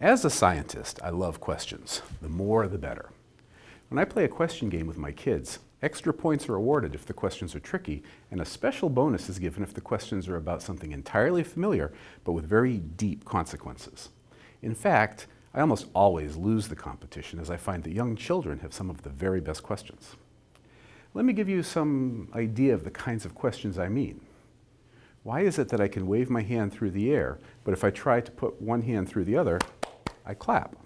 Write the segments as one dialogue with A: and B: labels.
A: As a scientist, I love questions. The more, the better. When I play a question game with my kids, extra points are awarded if the questions are tricky, and a special bonus is given if the questions are about something entirely familiar, but with very deep consequences. In fact, I almost always lose the competition as I find that young children have some of the very best questions. Let me give you some idea of the kinds of questions I mean. Why is it that I can wave my hand through the air, but if I try to put one hand through the other, I clap.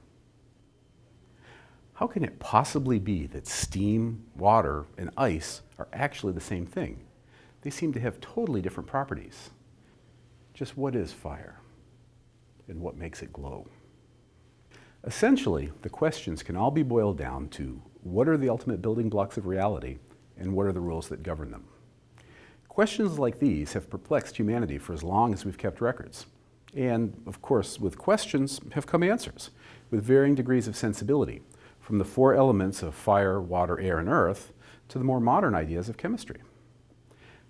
A: How can it possibly be that steam, water, and ice are actually the same thing? They seem to have totally different properties. Just what is fire? And what makes it glow? Essentially, the questions can all be boiled down to what are the ultimate building blocks of reality and what are the rules that govern them? Questions like these have perplexed humanity for as long as we've kept records. And of course, with questions have come answers, with varying degrees of sensibility, from the four elements of fire, water, air, and earth, to the more modern ideas of chemistry.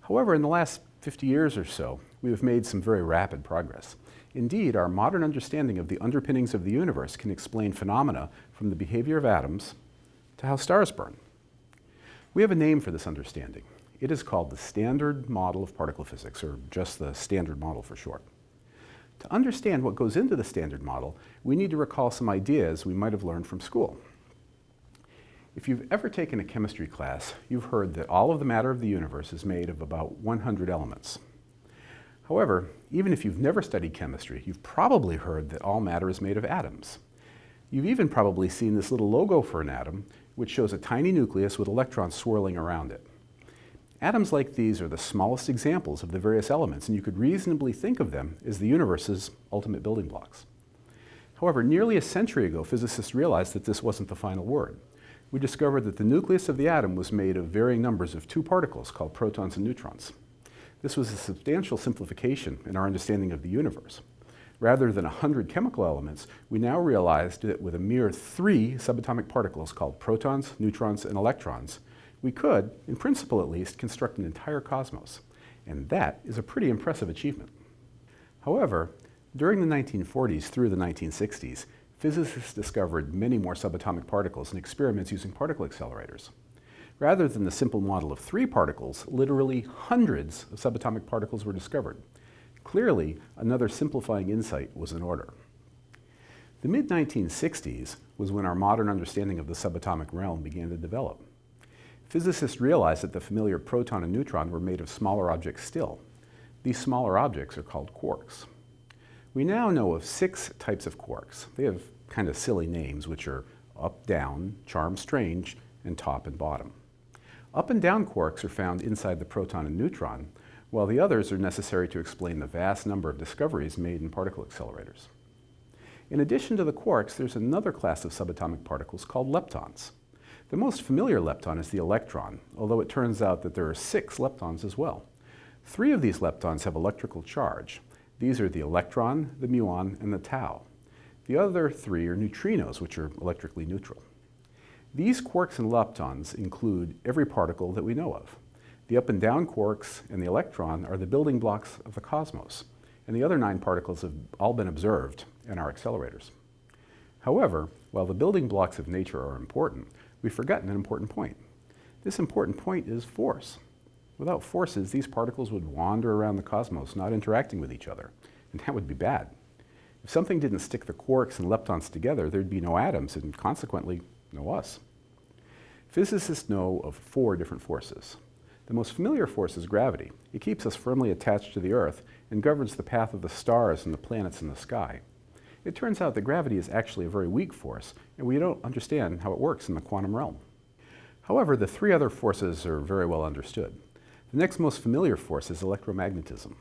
A: However, in the last 50 years or so, we have made some very rapid progress. Indeed, our modern understanding of the underpinnings of the universe can explain phenomena from the behavior of atoms to how stars burn. We have a name for this understanding. It is called the Standard Model of Particle Physics, or just the Standard Model for short. To understand what goes into the Standard Model, we need to recall some ideas we might have learned from school. If you've ever taken a chemistry class, you've heard that all of the matter of the universe is made of about 100 elements. However, even if you've never studied chemistry, you've probably heard that all matter is made of atoms. You've even probably seen this little logo for an atom, which shows a tiny nucleus with electrons swirling around it. Atoms like these are the smallest examples of the various elements, and you could reasonably think of them as the universe's ultimate building blocks. However, nearly a century ago, physicists realized that this wasn't the final word. We discovered that the nucleus of the atom was made of varying numbers of two particles called protons and neutrons. This was a substantial simplification in our understanding of the universe. Rather than 100 chemical elements, we now realized that with a mere three subatomic particles called protons, neutrons, and electrons, we could, in principle at least, construct an entire cosmos. And that is a pretty impressive achievement. However, during the 1940s through the 1960s, physicists discovered many more subatomic particles in experiments using particle accelerators. Rather than the simple model of three particles, literally hundreds of subatomic particles were discovered. Clearly, another simplifying insight was in order. The mid-1960s was when our modern understanding of the subatomic realm began to develop. Physicists realized that the familiar proton and neutron were made of smaller objects still. These smaller objects are called quarks. We now know of six types of quarks. They have kind of silly names, which are up, down, charm, strange, and top and bottom. Up and down quarks are found inside the proton and neutron, while the others are necessary to explain the vast number of discoveries made in particle accelerators. In addition to the quarks, there's another class of subatomic particles called leptons. The most familiar lepton is the electron, although it turns out that there are six leptons as well. Three of these leptons have electrical charge. These are the electron, the muon, and the tau. The other three are neutrinos, which are electrically neutral. These quarks and leptons include every particle that we know of. The up and down quarks and the electron are the building blocks of the cosmos, and the other nine particles have all been observed in our accelerators. However, while the building blocks of nature are important, we've forgotten an important point. This important point is force. Without forces, these particles would wander around the cosmos, not interacting with each other, and that would be bad. If something didn't stick the quarks and leptons together, there'd be no atoms, and consequently, no us. Physicists know of four different forces. The most familiar force is gravity. It keeps us firmly attached to the Earth and governs the path of the stars and the planets in the sky. It turns out that gravity is actually a very weak force, and we don't understand how it works in the quantum realm. However, the three other forces are very well understood. The next most familiar force is electromagnetism.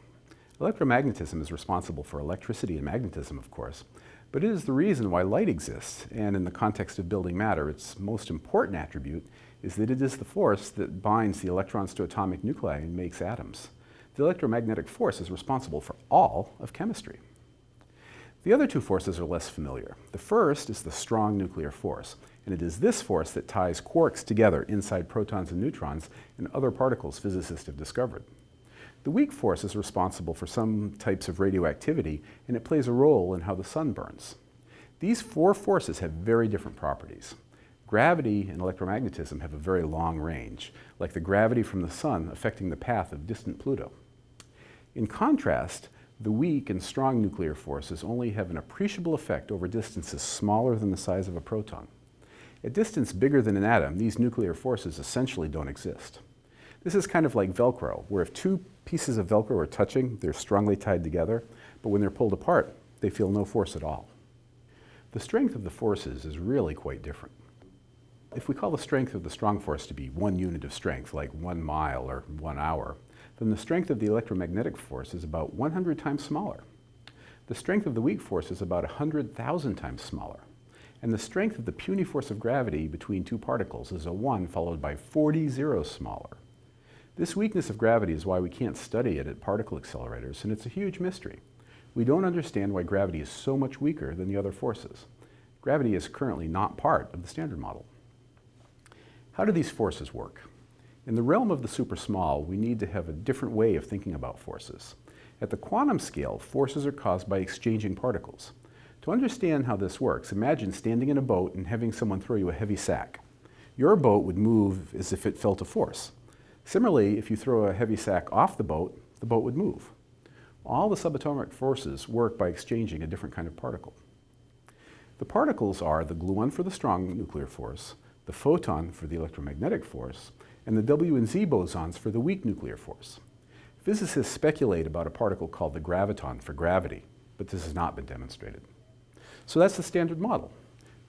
A: Electromagnetism is responsible for electricity and magnetism, of course, but it is the reason why light exists, and in the context of building matter, its most important attribute is that it is the force that binds the electrons to atomic nuclei and makes atoms. The electromagnetic force is responsible for all of chemistry. The other two forces are less familiar. The first is the strong nuclear force, and it is this force that ties quarks together inside protons and neutrons and other particles physicists have discovered. The weak force is responsible for some types of radioactivity, and it plays a role in how the sun burns. These four forces have very different properties. Gravity and electromagnetism have a very long range, like the gravity from the sun affecting the path of distant Pluto. In contrast, the weak and strong nuclear forces only have an appreciable effect over distances smaller than the size of a proton. At distance bigger than an atom, these nuclear forces essentially don't exist. This is kind of like Velcro, where if two pieces of Velcro are touching, they're strongly tied together, but when they're pulled apart, they feel no force at all. The strength of the forces is really quite different. If we call the strength of the strong force to be one unit of strength, like one mile or one hour, then the strength of the electromagnetic force is about 100 times smaller. The strength of the weak force is about 100,000 times smaller. And the strength of the puny force of gravity between two particles is a 1 followed by 40 zeros smaller. This weakness of gravity is why we can't study it at particle accelerators, and it's a huge mystery. We don't understand why gravity is so much weaker than the other forces. Gravity is currently not part of the Standard Model. How do these forces work? In the realm of the super small, we need to have a different way of thinking about forces. At the quantum scale, forces are caused by exchanging particles. To understand how this works, imagine standing in a boat and having someone throw you a heavy sack. Your boat would move as if it felt a force. Similarly, if you throw a heavy sack off the boat, the boat would move. All the subatomic forces work by exchanging a different kind of particle. The particles are the gluon for the strong nuclear force, the photon for the electromagnetic force, and the W and Z bosons for the weak nuclear force. Physicists speculate about a particle called the graviton for gravity, but this has not been demonstrated. So that's the standard model.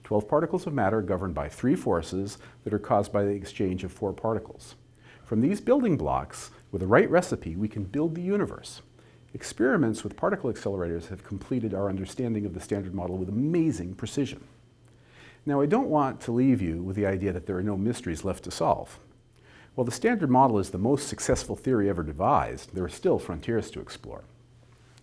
A: 12 particles of matter governed by three forces that are caused by the exchange of four particles. From these building blocks, with the right recipe, we can build the universe. Experiments with particle accelerators have completed our understanding of the Standard Model with amazing precision. Now, I don't want to leave you with the idea that there are no mysteries left to solve. While the Standard Model is the most successful theory ever devised, there are still frontiers to explore.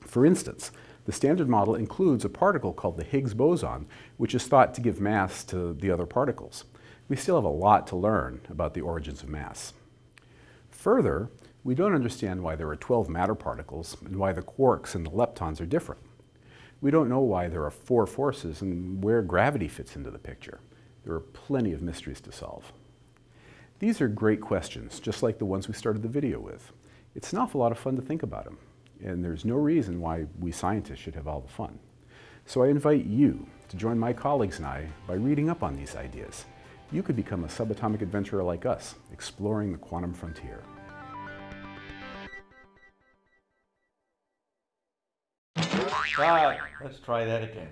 A: For instance, the Standard Model includes a particle called the Higgs boson, which is thought to give mass to the other particles. We still have a lot to learn about the origins of mass. Further, we don't understand why there are 12 matter particles and why the quarks and the leptons are different. We don't know why there are four forces and where gravity fits into the picture. There are plenty of mysteries to solve. These are great questions, just like the ones we started the video with. It's an awful lot of fun to think about them, and there's no reason why we scientists should have all the fun. So I invite you to join my colleagues and I by reading up on these ideas. You could become a subatomic adventurer like us, exploring the quantum frontier.
B: God, let's try that again.